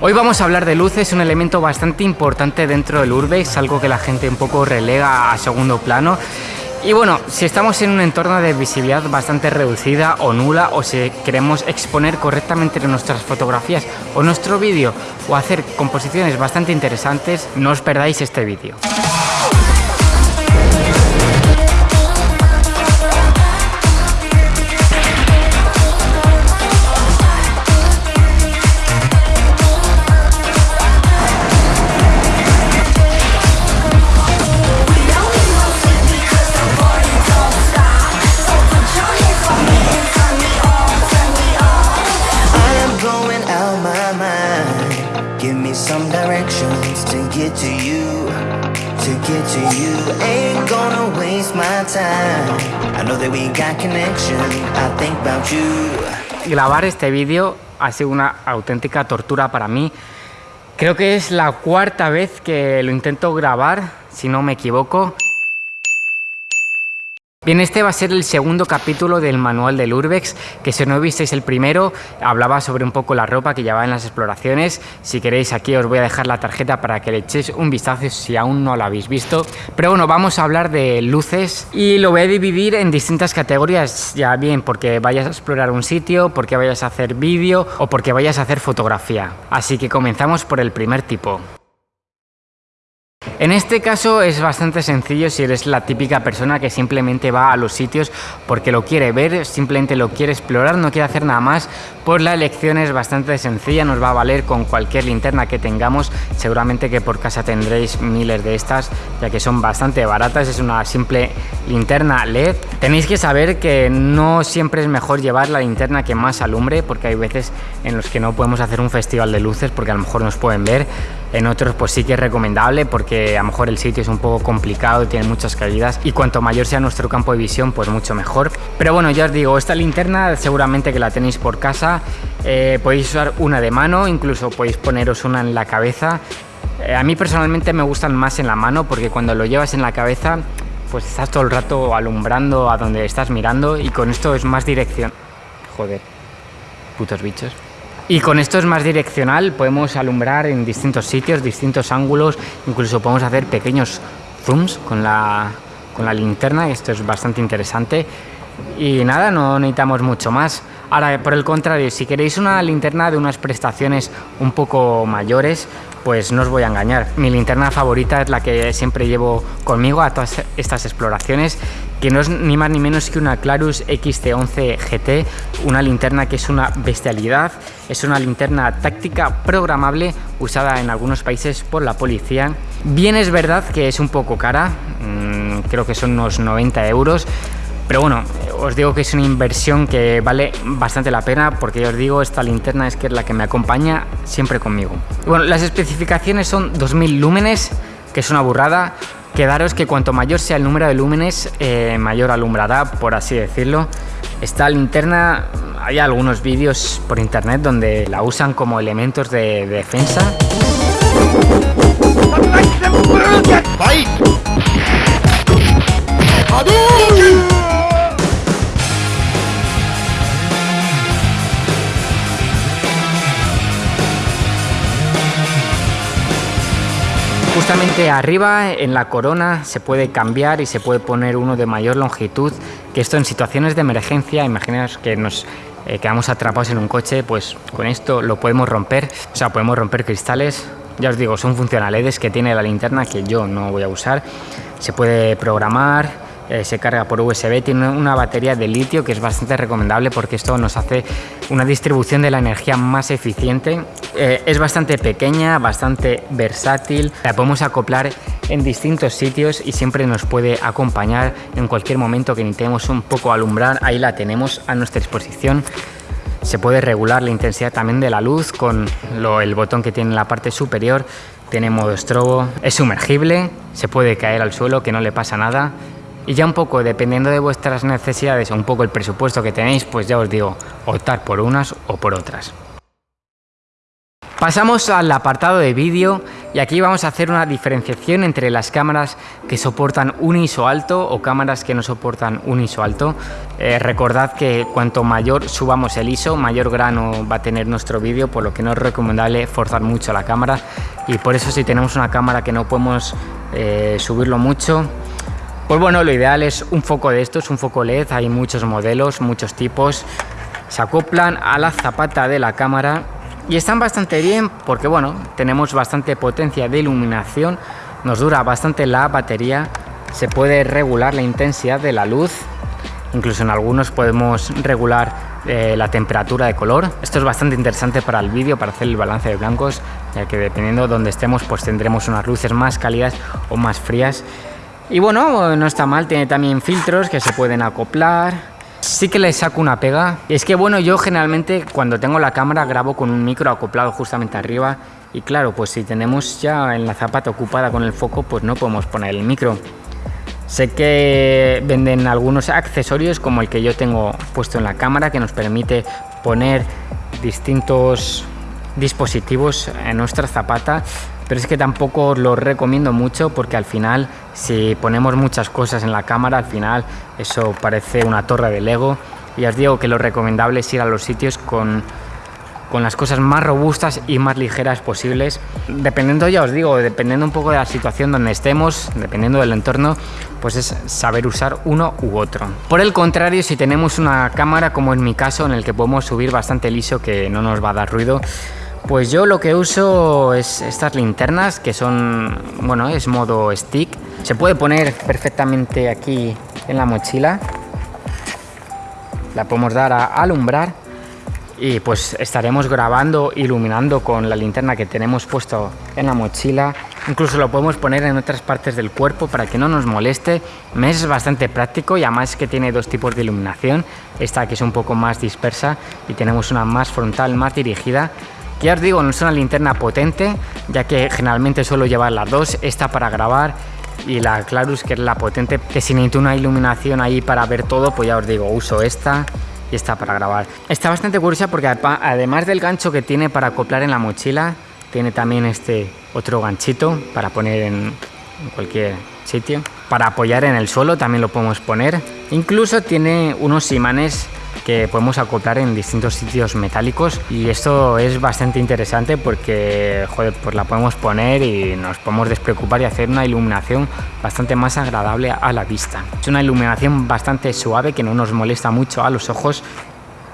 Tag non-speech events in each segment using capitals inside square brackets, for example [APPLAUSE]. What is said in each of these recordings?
Hoy vamos a hablar de luces, un elemento bastante importante dentro del Urbex, algo que la gente un poco relega a segundo plano. Y bueno, si estamos en un entorno de visibilidad bastante reducida o nula, o si queremos exponer correctamente nuestras fotografías o nuestro vídeo, o hacer composiciones bastante interesantes, no os perdáis este vídeo. Grabar este vídeo ha sido una auténtica tortura para mí. Creo que es la cuarta vez que lo intento grabar, si no me equivoco. Bien, este va a ser el segundo capítulo del manual del Urbex, que si no visteis el primero, hablaba sobre un poco la ropa que llevaba en las exploraciones. Si queréis aquí os voy a dejar la tarjeta para que le echéis un vistazo si aún no la habéis visto. Pero bueno, vamos a hablar de luces y lo voy a dividir en distintas categorías, ya bien porque vayas a explorar un sitio, porque vayas a hacer vídeo o porque vayas a hacer fotografía. Así que comenzamos por el primer tipo. En este caso es bastante sencillo si eres la típica persona que simplemente va a los sitios porque lo quiere ver, simplemente lo quiere explorar, no quiere hacer nada más, pues la elección es bastante sencilla, nos va a valer con cualquier linterna que tengamos, seguramente que por casa tendréis miles de estas, ya que son bastante baratas, es una simple linterna LED. Tenéis que saber que no siempre es mejor llevar la linterna que más alumbre, porque hay veces en los que no podemos hacer un festival de luces porque a lo mejor nos pueden ver, en otros pues sí que es recomendable porque a lo mejor el sitio es un poco complicado tiene muchas caídas y cuanto mayor sea nuestro campo de visión pues mucho mejor. Pero bueno, ya os digo, esta linterna seguramente que la tenéis por casa, eh, podéis usar una de mano, incluso podéis poneros una en la cabeza. Eh, a mí personalmente me gustan más en la mano porque cuando lo llevas en la cabeza pues estás todo el rato alumbrando a donde estás mirando y con esto es más dirección. Joder, putos bichos. Y con esto es más direccional, podemos alumbrar en distintos sitios, distintos ángulos, incluso podemos hacer pequeños zooms con la, con la linterna, esto es bastante interesante. Y nada, no necesitamos mucho más. Ahora, por el contrario, si queréis una linterna de unas prestaciones un poco mayores, pues no os voy a engañar. Mi linterna favorita es la que siempre llevo conmigo a todas estas exploraciones, que no es ni más ni menos que una Clarus XT11 GT, una linterna que es una bestialidad, es una linterna táctica programable usada en algunos países por la policía. Bien es verdad que es un poco cara, mm, creo que son unos 90 euros, pero bueno, os digo que es una inversión que vale bastante la pena porque os digo, esta linterna es que es la que me acompaña siempre conmigo. Bueno, las especificaciones son 2000 lúmenes, que es una burrada. Quedaros que cuanto mayor sea el número de lúmenes, eh, mayor alumbrará, por así decirlo. Esta linterna, hay algunos vídeos por internet donde la usan como elementos de, de defensa. Justamente arriba en la corona se puede cambiar y se puede poner uno de mayor longitud, que esto en situaciones de emergencia, imaginaos que nos eh, quedamos atrapados en un coche, pues con esto lo podemos romper, o sea, podemos romper cristales, ya os digo, son funcionalidades que tiene la linterna que yo no voy a usar, se puede programar, eh, se carga por USB, tiene una batería de litio que es bastante recomendable porque esto nos hace una distribución de la energía más eficiente. Eh, es bastante pequeña, bastante versátil, la podemos acoplar en distintos sitios y siempre nos puede acompañar en cualquier momento que necesitemos un poco alumbrar, ahí la tenemos a nuestra disposición. Se puede regular la intensidad también de la luz con el botón que tiene en la parte superior. Tiene modo estrobo, es sumergible, se puede caer al suelo que no le pasa nada y ya un poco, dependiendo de vuestras necesidades o un poco el presupuesto que tenéis, pues ya os digo, optar por unas o por otras. Pasamos al apartado de vídeo y aquí vamos a hacer una diferenciación entre las cámaras que soportan un ISO alto o cámaras que no soportan un ISO alto. Eh, recordad que cuanto mayor subamos el ISO, mayor grano va a tener nuestro vídeo, por lo que no es recomendable forzar mucho la cámara y por eso si tenemos una cámara que no podemos eh, subirlo mucho, pues bueno, lo ideal es un foco de estos, un foco LED, hay muchos modelos, muchos tipos, se acoplan a la zapata de la cámara y están bastante bien porque bueno, tenemos bastante potencia de iluminación, nos dura bastante la batería, se puede regular la intensidad de la luz, incluso en algunos podemos regular eh, la temperatura de color. Esto es bastante interesante para el vídeo, para hacer el balance de blancos, ya que dependiendo de donde estemos pues tendremos unas luces más cálidas o más frías. Y bueno, no está mal, tiene también filtros que se pueden acoplar, Sí que le saco una pega. Es que bueno, yo generalmente cuando tengo la cámara grabo con un micro acoplado justamente arriba y claro, pues si tenemos ya en la zapata ocupada con el foco, pues no podemos poner el micro. Sé que venden algunos accesorios como el que yo tengo puesto en la cámara que nos permite poner distintos dispositivos en nuestra zapata pero es que tampoco lo recomiendo mucho porque al final si ponemos muchas cosas en la cámara al final eso parece una torre de Lego. Y os digo que lo recomendable es ir a los sitios con, con las cosas más robustas y más ligeras posibles. Dependiendo ya os digo dependiendo un poco de la situación donde estemos dependiendo del entorno pues es saber usar uno u otro. Por el contrario si tenemos una cámara como en mi caso en el que podemos subir bastante liso que no nos va a dar ruido pues yo lo que uso es estas linternas que son, bueno, es modo stick. Se puede poner perfectamente aquí en la mochila. La podemos dar a alumbrar y pues estaremos grabando, iluminando con la linterna que tenemos puesto en la mochila. Incluso lo podemos poner en otras partes del cuerpo para que no nos moleste. Me es bastante práctico y además que tiene dos tipos de iluminación. Esta que es un poco más dispersa y tenemos una más frontal, más dirigida ya os digo, no es una linterna potente, ya que generalmente suelo llevar las dos, esta para grabar y la Clarus que es la potente, que si necesito una iluminación ahí para ver todo, pues ya os digo, uso esta y esta para grabar. Está bastante curiosa porque además del gancho que tiene para acoplar en la mochila, tiene también este otro ganchito para poner en cualquier sitio. Para apoyar en el suelo también lo podemos poner. Incluso tiene unos imanes que podemos acoplar en distintos sitios metálicos y esto es bastante interesante porque joder, pues la podemos poner y nos podemos despreocupar y hacer una iluminación bastante más agradable a la vista. Es una iluminación bastante suave que no nos molesta mucho a los ojos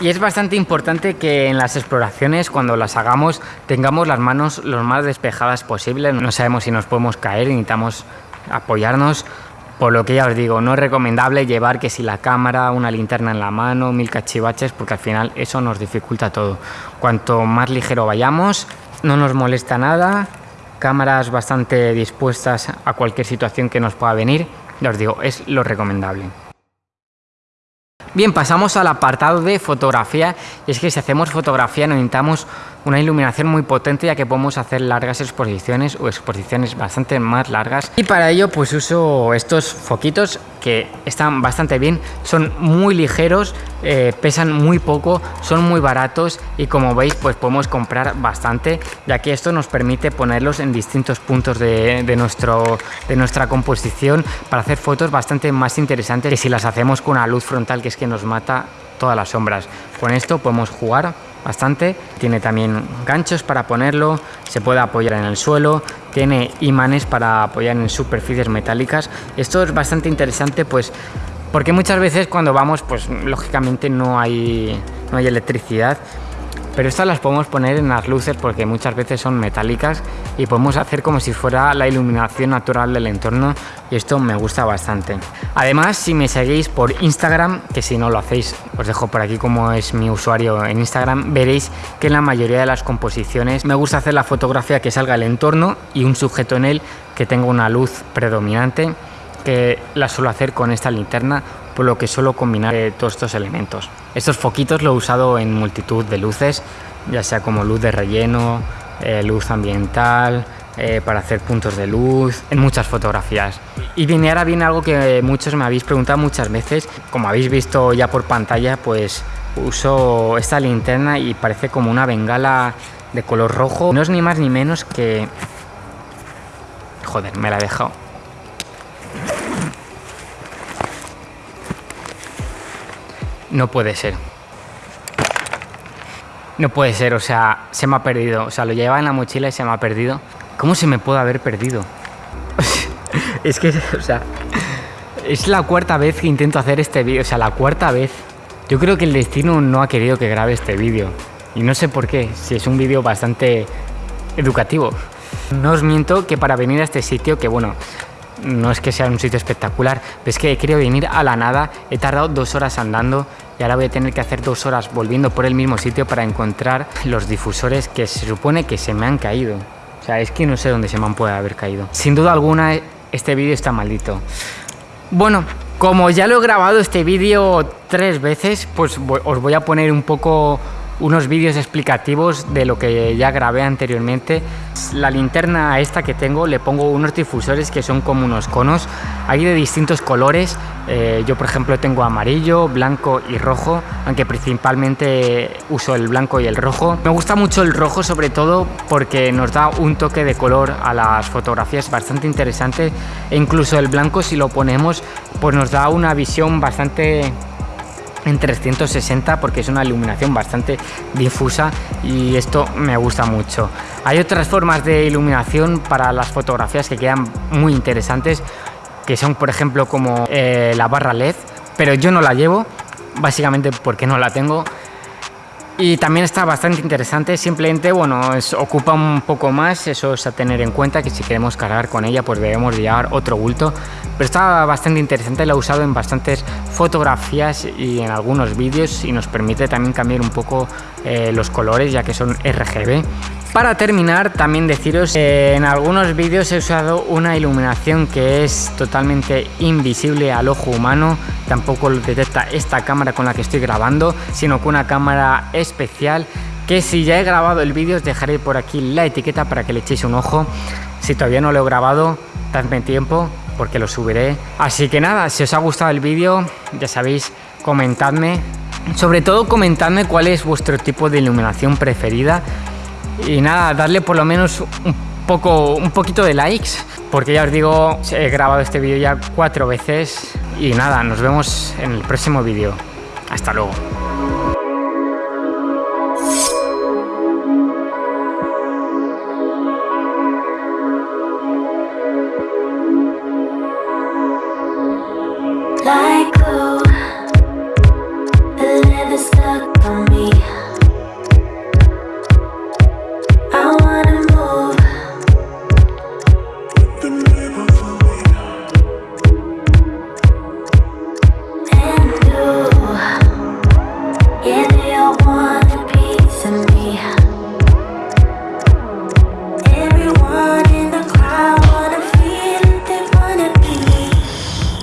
y es bastante importante que en las exploraciones, cuando las hagamos, tengamos las manos lo más despejadas posible. No sabemos si nos podemos caer, necesitamos apoyarnos por lo que ya os digo, no es recomendable llevar que si la cámara, una linterna en la mano, mil cachivaches, porque al final eso nos dificulta todo. Cuanto más ligero vayamos, no nos molesta nada, cámaras bastante dispuestas a cualquier situación que nos pueda venir, ya os digo, es lo recomendable. Bien, pasamos al apartado de fotografía y es que si hacemos fotografía necesitamos una iluminación muy potente ya que podemos hacer largas exposiciones o exposiciones bastante más largas. Y para ello pues uso estos foquitos que están bastante bien, son muy ligeros, eh, pesan muy poco, son muy baratos y como veis pues podemos comprar bastante ya que esto nos permite ponerlos en distintos puntos de, nuestro, de nuestra composición para hacer fotos bastante más interesantes que si las hacemos con una luz frontal que es que nos mata todas las sombras. Con esto podemos jugar bastante, tiene también ganchos para ponerlo, se puede apoyar en el suelo, tiene imanes para apoyar en superficies metálicas. Esto es bastante interesante pues porque muchas veces cuando vamos pues lógicamente no hay, no hay electricidad pero estas las podemos poner en las luces porque muchas veces son metálicas y podemos hacer como si fuera la iluminación natural del entorno y esto me gusta bastante. Además, si me seguís por Instagram, que si no lo hacéis, os dejo por aquí como es mi usuario en Instagram, veréis que en la mayoría de las composiciones me gusta hacer la fotografía que salga el entorno y un sujeto en él que tenga una luz predominante que la suelo hacer con esta linterna por lo que suelo combinar eh, todos estos elementos. Estos foquitos lo he usado en multitud de luces, ya sea como luz de relleno, eh, luz ambiental, eh, para hacer puntos de luz, en muchas fotografías. Y viene ahora viene algo que muchos me habéis preguntado muchas veces, como habéis visto ya por pantalla, pues uso esta linterna y parece como una bengala de color rojo. No es ni más ni menos que... Joder, me la he dejado. No puede ser. No puede ser, o sea, se me ha perdido. O sea, lo llevaba en la mochila y se me ha perdido. ¿Cómo se me puede haber perdido? [LAUGHS] es que, o sea, es la cuarta vez que intento hacer este vídeo. O sea, la cuarta vez. Yo creo que el destino no ha querido que grabe este vídeo. Y no sé por qué, si es un vídeo bastante educativo. No os miento que para venir a este sitio, que bueno, no es que sea un sitio espectacular, pero es que he querido venir a la nada, he tardado dos horas andando y ahora voy a tener que hacer dos horas volviendo por el mismo sitio para encontrar los difusores que se supone que se me han caído. O sea, es que no sé dónde se me han podido haber caído. Sin duda alguna, este vídeo está maldito. Bueno, como ya lo he grabado este vídeo tres veces, pues os voy a poner un poco unos vídeos explicativos de lo que ya grabé anteriormente. La linterna esta que tengo le pongo unos difusores que son como unos conos, hay de distintos colores, eh, yo por ejemplo tengo amarillo, blanco y rojo, aunque principalmente uso el blanco y el rojo. Me gusta mucho el rojo sobre todo porque nos da un toque de color a las fotografías bastante interesante e incluso el blanco si lo ponemos pues nos da una visión bastante en 360 porque es una iluminación bastante difusa y esto me gusta mucho. Hay otras formas de iluminación para las fotografías que quedan muy interesantes que son por ejemplo como eh, la barra LED pero yo no la llevo básicamente porque no la tengo y también está bastante interesante, simplemente, bueno, es, ocupa un poco más, eso es a tener en cuenta, que si queremos cargar con ella, pues debemos llevar otro bulto. Pero está bastante interesante, lo he usado en bastantes fotografías y en algunos vídeos y nos permite también cambiar un poco eh, los colores, ya que son RGB. Para terminar, también deciros que en algunos vídeos he usado una iluminación que es totalmente invisible al ojo humano, tampoco lo detecta esta cámara con la que estoy grabando, sino con una cámara especial que si ya he grabado el vídeo os dejaré por aquí la etiqueta para que le echéis un ojo. Si todavía no lo he grabado, dadme tiempo porque lo subiré. Así que nada, si os ha gustado el vídeo, ya sabéis, comentadme. Sobre todo comentadme cuál es vuestro tipo de iluminación preferida y nada, darle por lo menos un poco, un poquito de likes, porque ya os digo, he grabado este vídeo ya cuatro veces y nada, nos vemos en el próximo vídeo. Hasta luego.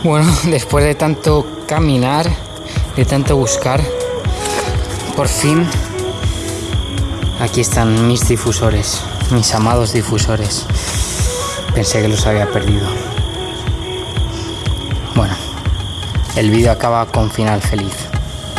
Bueno, [LAUGHS] después de tanto caminar, de tanto buscar, por fin aquí están mis difusores, mis amados difusores. Pensé que los había perdido. Bueno, el vídeo acaba con final feliz.